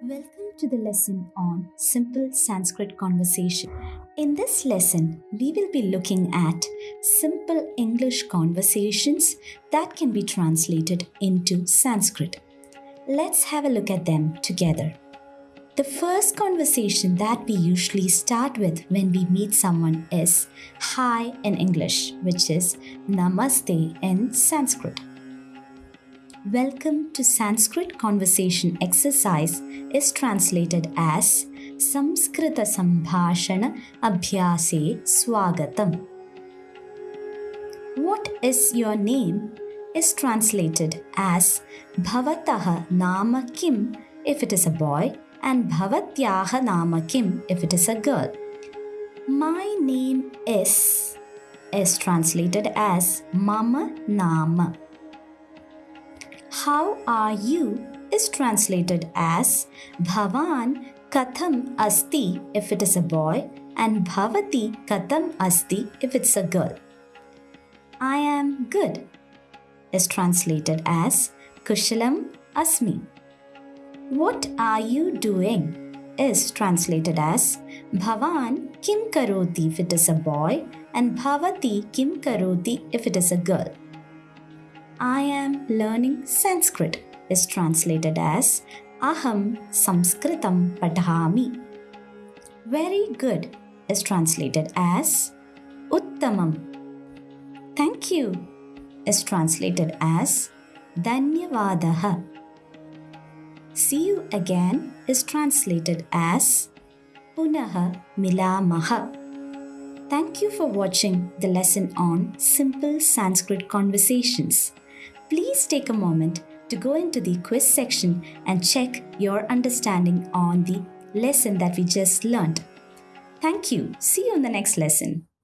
Welcome to the lesson on Simple Sanskrit Conversation. In this lesson, we will be looking at simple English conversations that can be translated into Sanskrit. Let's have a look at them together. The first conversation that we usually start with when we meet someone is Hi in English, which is Namaste in Sanskrit. Welcome to Sanskrit Conversation Exercise is translated as Samskrita Sambhashana Abhyase Swagatam. What is your name is translated as Bhavataha Nama Kim if it is a boy and Bhavatyaha Nama Kim if it is a girl. My name is is translated as Mama Nama. How are you is translated as Bhavan Katham Asti if it is a boy and Bhavati Katham Asti if it's a girl. I am good is translated as Kushalam Asmi. What are you doing is translated as Bhavan Kim Karoti if it is a boy and Bhavati Kim Karoti if it is a girl. I am learning Sanskrit is translated as Aham Samskritam Padhami. Very good is translated as Uttamam. Thank you is translated as Dhanyavadaha. See you again is translated as Punaha Milamaha. Thank you for watching the lesson on simple Sanskrit conversations. Please take a moment to go into the quiz section and check your understanding on the lesson that we just learned. Thank you. See you in the next lesson.